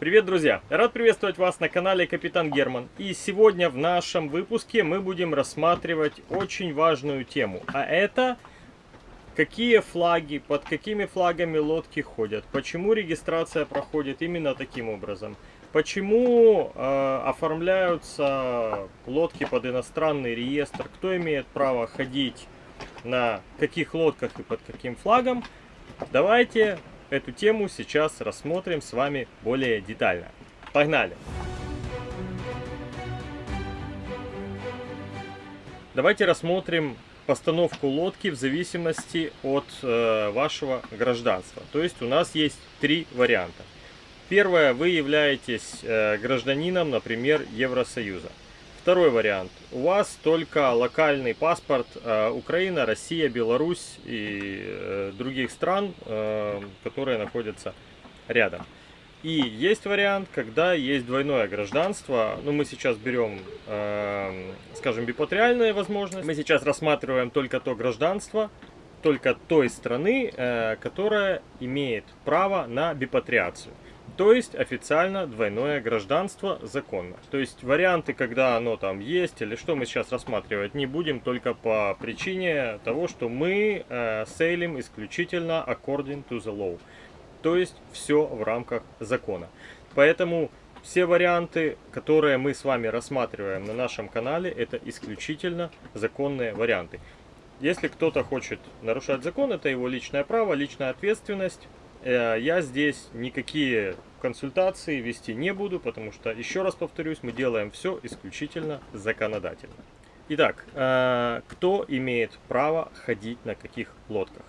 Привет, друзья! Рад приветствовать вас на канале Капитан Герман. И сегодня в нашем выпуске мы будем рассматривать очень важную тему. А это какие флаги, под какими флагами лодки ходят, почему регистрация проходит именно таким образом, почему э, оформляются лодки под иностранный реестр, кто имеет право ходить на каких лодках и под каким флагом. Давайте эту тему сейчас рассмотрим с вами более детально. Погнали! Давайте рассмотрим постановку лодки в зависимости от э, вашего гражданства. То есть у нас есть три варианта. Первое, вы являетесь э, гражданином, например, Евросоюза. Второй вариант. У вас только локальный паспорт э, Украина, Россия, Беларусь и э, других стран, э, которые находятся рядом. И есть вариант, когда есть двойное гражданство. Ну, мы сейчас берем, э, скажем, бипатриальные возможности. Мы сейчас рассматриваем только то гражданство, только той страны, э, которая имеет право на бипатриацию. То есть официально двойное гражданство законно. То есть варианты, когда оно там есть или что мы сейчас рассматривать не будем, только по причине того, что мы э, сейлим исключительно according to the law. То есть все в рамках закона. Поэтому все варианты, которые мы с вами рассматриваем на нашем канале, это исключительно законные варианты. Если кто-то хочет нарушать закон, это его личное право, личная ответственность. Э, я здесь никакие консультации вести не буду, потому что, еще раз повторюсь, мы делаем все исключительно законодательно. Итак, э, кто имеет право ходить на каких лодках?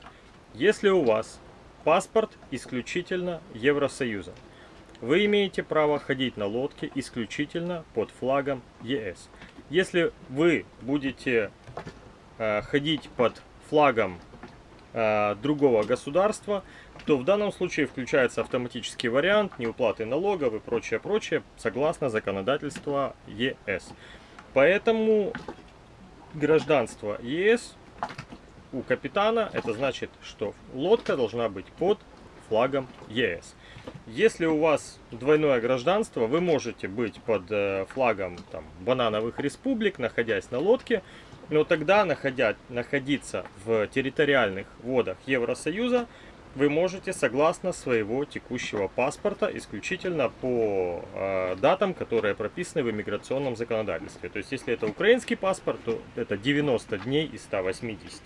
Если у вас паспорт исключительно Евросоюза, вы имеете право ходить на лодке исключительно под флагом ЕС. Если вы будете э, ходить под флагом другого государства, то в данном случае включается автоматический вариант неуплаты налогов и прочее, прочее, согласно законодательству ЕС. Поэтому гражданство ЕС у капитана, это значит, что лодка должна быть под флагом ЕС. Если у вас двойное гражданство, вы можете быть под э, флагом там, банановых республик, находясь на лодке, но тогда находя, находиться в территориальных водах Евросоюза вы можете согласно своего текущего паспорта исключительно по э, датам, которые прописаны в иммиграционном законодательстве. То есть, если это украинский паспорт, то это 90 дней из 180.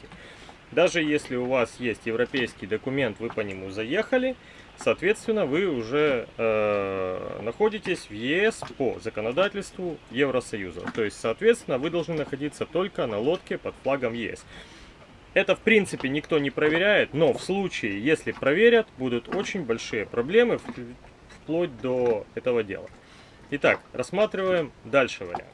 Даже если у вас есть европейский документ, вы по нему заехали, соответственно, вы уже э, находитесь в ЕС по законодательству Евросоюза. То есть, соответственно, вы должны находиться только на лодке под флагом ЕС. Это в принципе никто не проверяет, но в случае, если проверят, будут очень большие проблемы вплоть до этого дела. Итак, рассматриваем дальше вариант.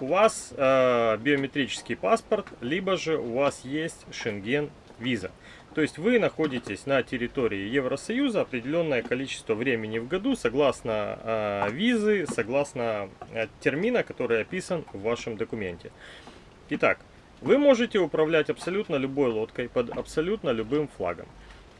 У вас э, биометрический паспорт, либо же у вас есть Шенген виза. То есть вы находитесь на территории Евросоюза определенное количество времени в году, согласно э, визы, согласно э, термина, который описан в вашем документе. Итак, вы можете управлять абсолютно любой лодкой под абсолютно любым флагом.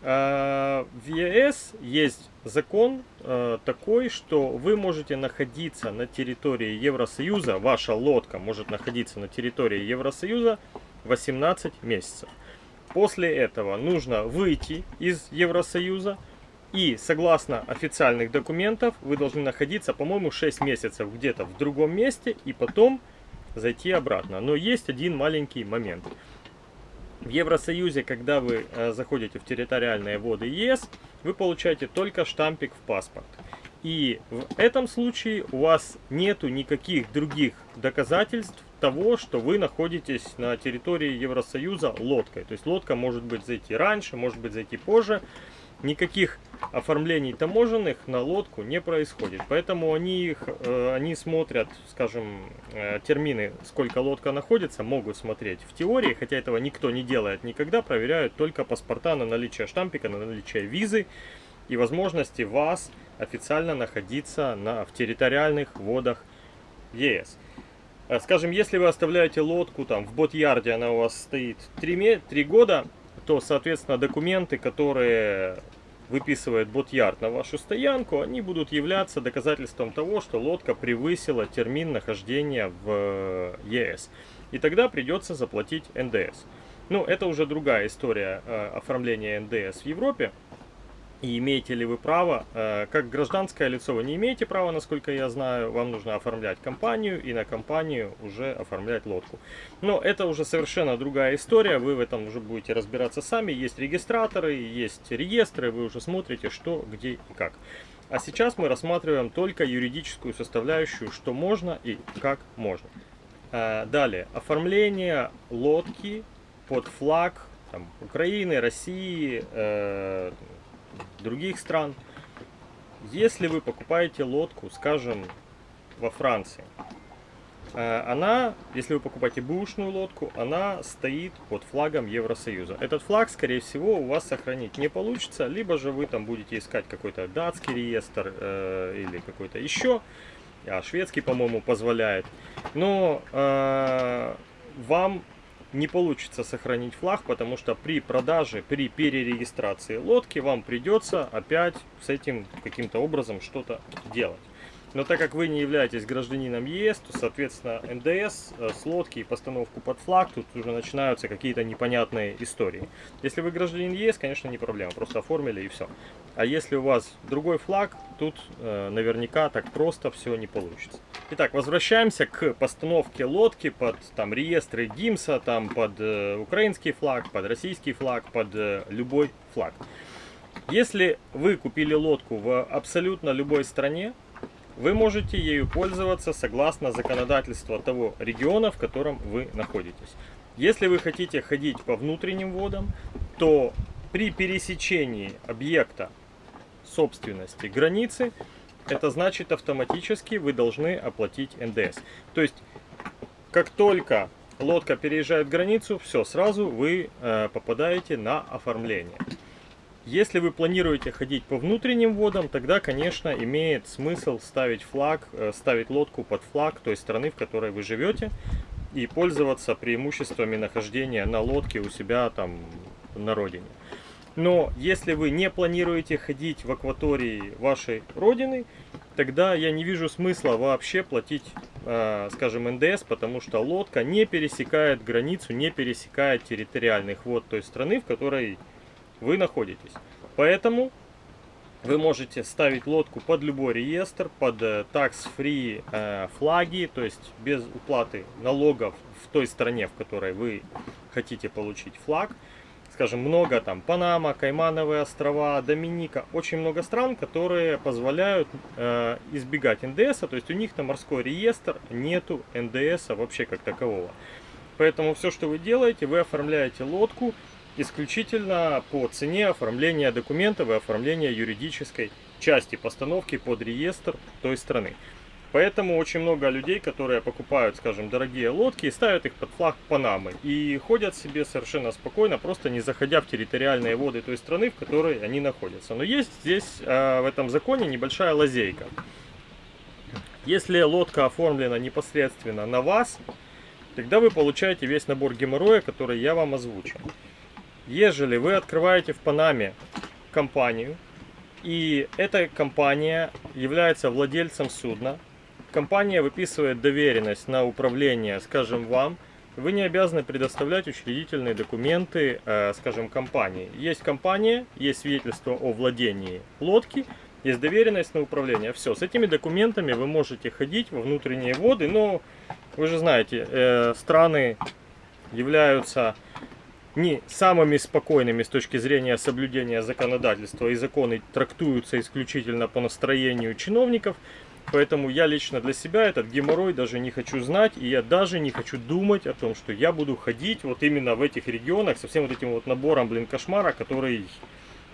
А, в ЕС есть закон э, такой, что вы можете находиться на территории Евросоюза, ваша лодка может находиться на территории Евросоюза 18 месяцев. После этого нужно выйти из Евросоюза и согласно официальных документов вы должны находиться, по-моему, 6 месяцев где-то в другом месте и потом зайти обратно. Но есть один маленький момент. В Евросоюзе, когда вы э, заходите в территориальные воды ЕС, вы получаете только штампик в паспорт. И в этом случае у вас нету никаких других доказательств того, что вы находитесь на территории Евросоюза лодкой. То есть лодка может быть зайти раньше, может быть зайти позже никаких оформлений таможенных на лодку не происходит. Поэтому они, их, э, они смотрят, скажем, э, термины, сколько лодка находится, могут смотреть в теории, хотя этого никто не делает никогда, проверяют только паспорта на наличие штампика, на наличие визы и возможности вас официально находиться на, в территориальных водах ЕС. Э, скажем, если вы оставляете лодку там в бот-ярде, она у вас стоит 3, 3 года, то, соответственно, документы, которые выписывает бот-ярд на вашу стоянку, они будут являться доказательством того, что лодка превысила термин нахождения в ЕС. И тогда придется заплатить НДС. Ну, это уже другая история э, оформления НДС в Европе. И имеете ли вы право, э, как гражданское лицо вы не имеете права, насколько я знаю, вам нужно оформлять компанию и на компанию уже оформлять лодку. Но это уже совершенно другая история, вы в этом уже будете разбираться сами, есть регистраторы, есть реестры, вы уже смотрите что, где и как. А сейчас мы рассматриваем только юридическую составляющую, что можно и как можно. Э, далее, оформление лодки под флаг там, Украины, России, э, других стран. Если вы покупаете лодку, скажем, во Франции, э, она, если вы покупаете бушную лодку, она стоит под флагом Евросоюза. Этот флаг, скорее всего, у вас сохранить не получится, либо же вы там будете искать какой-то датский реестр э, или какой-то еще, а шведский, по-моему, позволяет. Но э, вам не получится сохранить флаг, потому что при продаже, при перерегистрации лодки вам придется опять с этим каким-то образом что-то делать. Но так как вы не являетесь гражданином ЕС, то, соответственно, НДС э, с лодки и постановку под флаг, тут уже начинаются какие-то непонятные истории. Если вы гражданин ЕС, конечно, не проблема, просто оформили и все. А если у вас другой флаг, тут э, наверняка так просто все не получится. Итак, возвращаемся к постановке лодки под там реестры ДИМСа, там под э, украинский флаг, под российский флаг, под э, любой флаг. Если вы купили лодку в абсолютно любой стране, вы можете ею пользоваться согласно законодательству того региона, в котором вы находитесь. Если вы хотите ходить по внутренним водам, то при пересечении объекта собственности границы, это значит автоматически вы должны оплатить НДС. То есть, как только лодка переезжает границу, все, сразу вы э, попадаете на оформление. Если вы планируете ходить по внутренним водам, тогда, конечно, имеет смысл ставить флаг, э, ставить лодку под флаг той страны, в которой вы живете, и пользоваться преимуществами нахождения на лодке у себя там на родине. Но если вы не планируете ходить в акватории вашей родины, тогда я не вижу смысла вообще платить, э, скажем, НДС, потому что лодка не пересекает границу, не пересекает территориальных вод той страны, в которой вы находитесь. Поэтому вы можете ставить лодку под любой реестр, под э, tax-free э, флаги, то есть без уплаты налогов в той стране, в которой вы хотите получить флаг. Скажем, много там Панама, Каймановые острова, Доминика, очень много стран, которые позволяют э, избегать НДС, то есть у них на морской реестр нету НДС вообще как такового. Поэтому все, что вы делаете, вы оформляете лодку исключительно по цене оформления документов и оформления юридической части постановки под реестр той страны. Поэтому очень много людей, которые покупают, скажем, дорогие лодки и ставят их под флаг Панамы. И ходят себе совершенно спокойно, просто не заходя в территориальные воды той страны, в которой они находятся. Но есть здесь э, в этом законе небольшая лазейка. Если лодка оформлена непосредственно на вас, тогда вы получаете весь набор геморроя, который я вам озвучил. Ежели вы открываете в Панаме компанию, и эта компания является владельцем судна, компания выписывает доверенность на управление, скажем, вам, вы не обязаны предоставлять учредительные документы, э, скажем, компании. Есть компания, есть свидетельство о владении лодки, есть доверенность на управление. Все, с этими документами вы можете ходить во внутренние воды, но вы же знаете, э, страны являются не самыми спокойными с точки зрения соблюдения законодательства и законы трактуются исключительно по настроению чиновников. Поэтому я лично для себя этот геморрой даже не хочу знать, и я даже не хочу думать о том, что я буду ходить вот именно в этих регионах со всем вот этим вот набором, блин, кошмара, который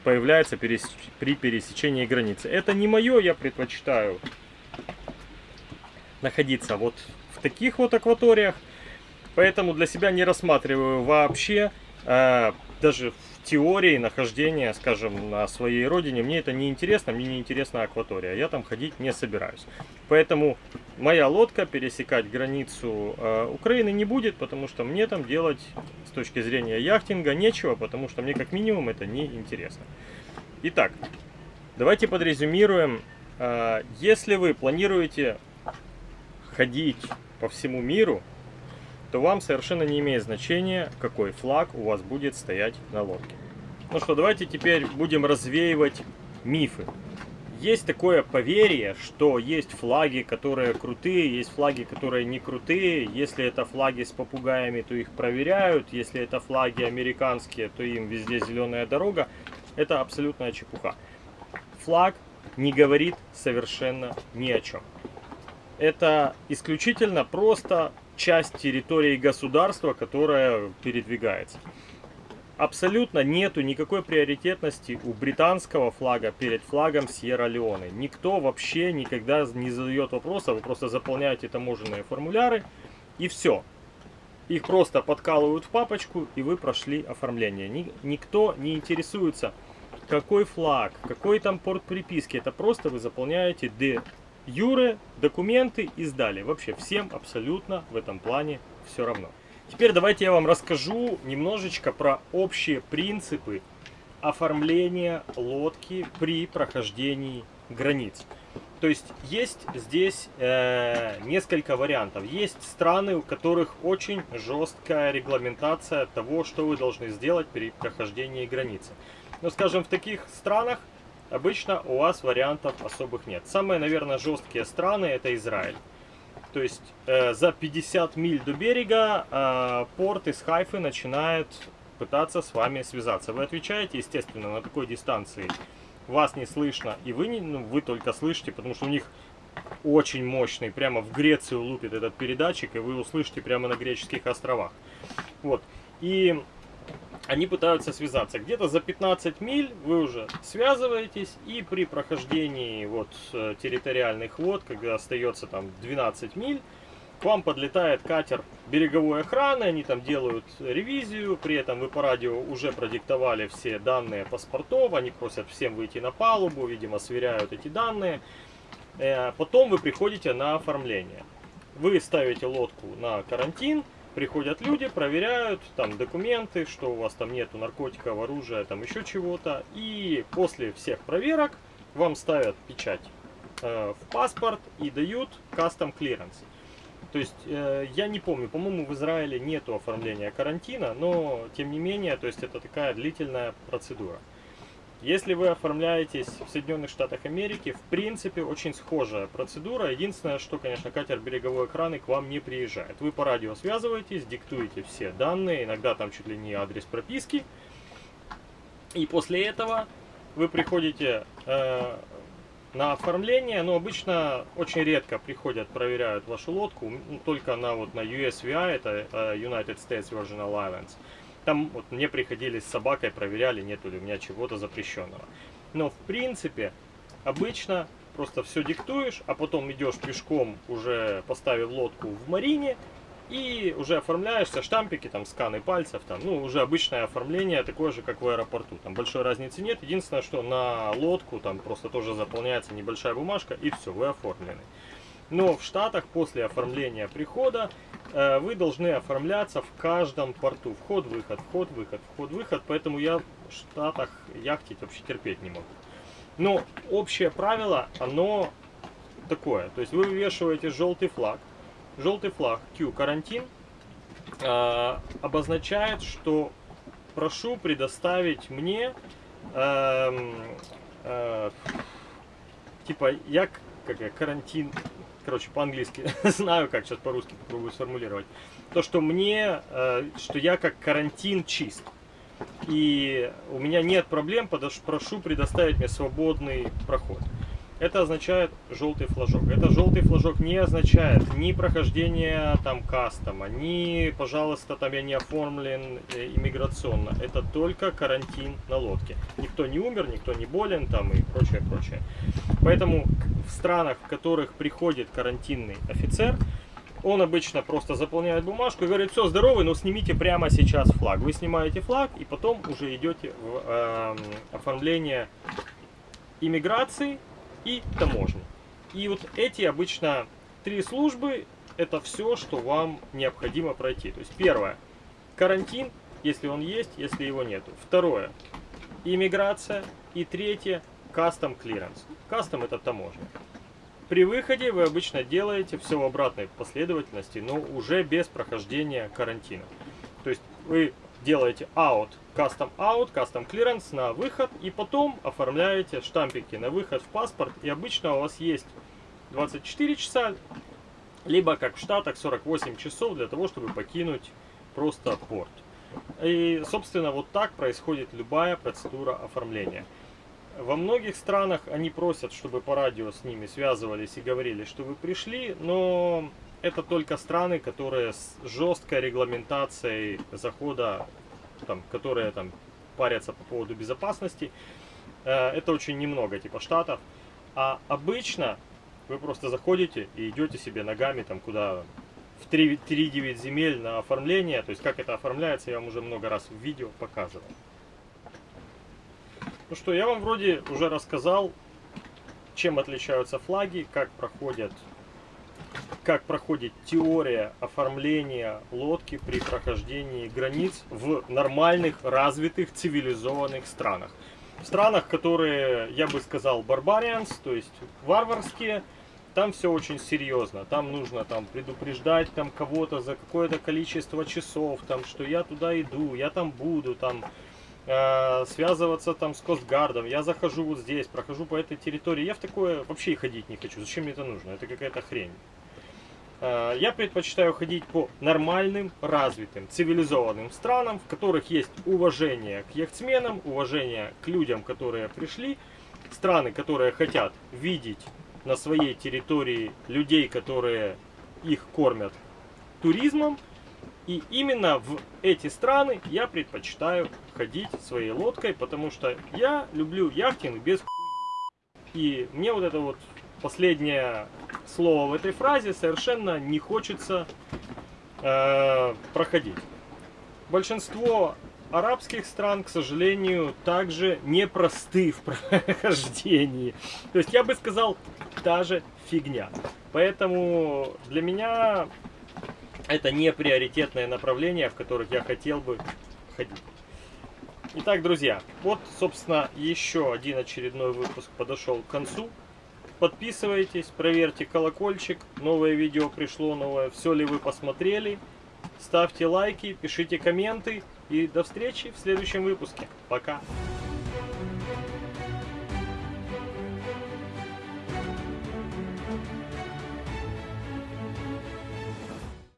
появляется при пересечении границы. Это не мое, я предпочитаю находиться вот в таких вот акваториях, поэтому для себя не рассматриваю вообще Э, даже в теории нахождения, скажем, на своей родине, мне это не интересно, мне не интересна акватория, я там ходить не собираюсь. Поэтому моя лодка пересекать границу э, Украины не будет, потому что мне там делать с точки зрения яхтинга нечего, потому что мне как минимум это не интересно. Итак, давайте подрезюмируем. А, если вы планируете ходить по всему миру, то вам совершенно не имеет значения, какой флаг у вас будет стоять на лодке. Ну что, давайте теперь будем развеивать мифы. Есть такое поверье, что есть флаги, которые крутые, есть флаги, которые не крутые. Если это флаги с попугаями, то их проверяют. Если это флаги американские, то им везде зеленая дорога. Это абсолютная чепуха. Флаг не говорит совершенно ни о чем. Это исключительно просто часть территории государства, которая передвигается абсолютно нету никакой приоритетности у британского флага перед флагом Сьерра-Леоне. Никто вообще никогда не задает вопроса, вы просто заполняете таможенные формуляры и все. Их просто подкалывают в папочку и вы прошли оформление. Никто не интересуется, какой флаг, какой там порт приписки. Это просто вы заполняете юре документы и сдали. Вообще всем абсолютно в этом плане все равно. Теперь давайте я вам расскажу немножечко про общие принципы оформления лодки при прохождении границ. То есть есть здесь э, несколько вариантов. Есть страны, у которых очень жесткая регламентация того, что вы должны сделать при прохождении границы. Но, скажем, в таких странах обычно у вас вариантов особых нет. Самые, наверное, жесткие страны это Израиль. То есть э, за 50 миль до берега э, порт из Хайфы начинает пытаться с вами связаться. Вы отвечаете, естественно, на такой дистанции. Вас не слышно, и вы, не, ну, вы только слышите, потому что у них очень мощный, прямо в Грецию лупит этот передатчик, и вы услышите прямо на греческих островах. Вот. И они пытаются связаться. Где-то за 15 миль вы уже связываетесь, и при прохождении вот э, территориальных вод, когда остается там 12 миль, к вам подлетает катер береговой охраны, они там делают ревизию, при этом вы по радио уже продиктовали все данные паспортов, они просят всем выйти на палубу, видимо, сверяют эти данные. Э, потом вы приходите на оформление. Вы ставите лодку на карантин, приходят люди, проверяют там документы, что у вас там нету наркотиков, оружия, там еще чего-то. И после всех проверок вам ставят печать э, в паспорт и дают custom clearance. То есть, э, я не помню, по-моему, в Израиле нету оформления карантина, но, тем не менее, то есть, это такая длительная процедура. Если вы оформляетесь в Соединенных Штатах Америки, в принципе, очень схожая процедура. Единственное, что, конечно, катер береговой охраны к вам не приезжает. Вы по радио связываетесь, диктуете все данные, иногда там чуть ли не адрес прописки. И после этого вы приходите э, на оформление, но обычно очень редко приходят, проверяют вашу лодку, только на, вот, на USVI, это э, United States Virgin Islands. Там вот мне приходили с собакой, проверяли, нету ли у меня чего-то запрещенного. Но в принципе, обычно просто все диктуешь, а потом идешь пешком, уже поставив лодку в марине, и уже оформляешься, штампики, там, сканы пальцев, там, ну, уже обычное оформление, такое же, как в аэропорту. Там большой разницы нет. Единственное, что на лодку там просто тоже заполняется небольшая бумажка, и все, вы оформлены. Но в Штатах после оформления прихода вы должны оформляться в каждом порту. Вход-выход, вход-выход, вход-выход. Поэтому я в Штатах яхтить вообще терпеть не могу. Но общее правило, оно такое. То есть вы вывешиваете желтый флаг. Желтый флаг Q карантин э, обозначает, что прошу предоставить мне э, э, типа я как я, карантин короче, по-английски, знаю, как сейчас по-русски попробую сформулировать, то, что мне, э, что я как карантин чист. И у меня нет проблем, прошу предоставить мне свободный проход. Это означает желтый флажок. Это желтый флажок не означает ни прохождение там кастома, ни, пожалуйста, там я не оформлен э, иммиграционно. Это только карантин на лодке. Никто не умер, никто не болен там и прочее, прочее. Поэтому в странах, в которых приходит карантинный офицер, он обычно просто заполняет бумажку и говорит, все, здоровый, но снимите прямо сейчас флаг. Вы снимаете флаг и потом уже идете в э, оформление иммиграции и таможни. И вот эти обычно три службы, это все, что вам необходимо пройти. То есть первое, карантин, если он есть, если его нету. Второе, иммиграция. И третье, Custom Clearance. Custom это таможня. При выходе вы обычно делаете все в обратной последовательности, но уже без прохождения карантина. То есть вы делаете out, custom out, custom clearance на выход и потом оформляете штампики на выход в паспорт. И обычно у вас есть 24 часа, либо как в Штатах 48 часов для того, чтобы покинуть просто порт. И, собственно, вот так происходит любая процедура оформления. Во многих странах они просят, чтобы по радио с ними связывались и говорили, что вы пришли, но это только страны, которые с жесткой регламентацией захода, там, которые там парятся по поводу безопасности. Э, это очень немного, типа штатов. А обычно вы просто заходите и идете себе ногами там куда в 3-9 земель на оформление. То есть как это оформляется, я вам уже много раз в видео показывал. Ну что, я вам вроде уже рассказал, чем отличаются флаги, как проходят как проходит теория оформления лодки при прохождении границ в нормальных, развитых, цивилизованных странах. В странах, которые, я бы сказал, барбарианс, то есть варварские, там все очень серьезно. Там нужно там предупреждать там кого-то за какое-то количество часов, там, что я туда иду, я там буду, там э, связываться там с Костгардом. Я захожу вот здесь, прохожу по этой территории. Я в такое вообще и ходить не хочу. Зачем мне это нужно? Это какая-то хрень. Э, я предпочитаю ходить по нормальным, развитым, цивилизованным странам, в которых есть уважение к яхтсменам, уважение к людям, которые пришли, страны, которые хотят видеть на своей территории людей, которые их кормят туризмом. И именно в эти страны я предпочитаю ходить своей лодкой, потому что я люблю яхтинг без И мне вот это вот последнее слово в этой фразе совершенно не хочется э, проходить. Большинство арабских стран, к сожалению, также непросты в прохождении. То есть я бы сказал, та же фигня. Поэтому для меня это не приоритетное направление, в которых я хотел бы ходить. Итак, друзья, вот, собственно, еще один очередной выпуск подошел к концу. Подписывайтесь, проверьте колокольчик, новое видео пришло, новое, все ли вы посмотрели. Ставьте лайки, пишите комменты и до встречи в следующем выпуске. Пока!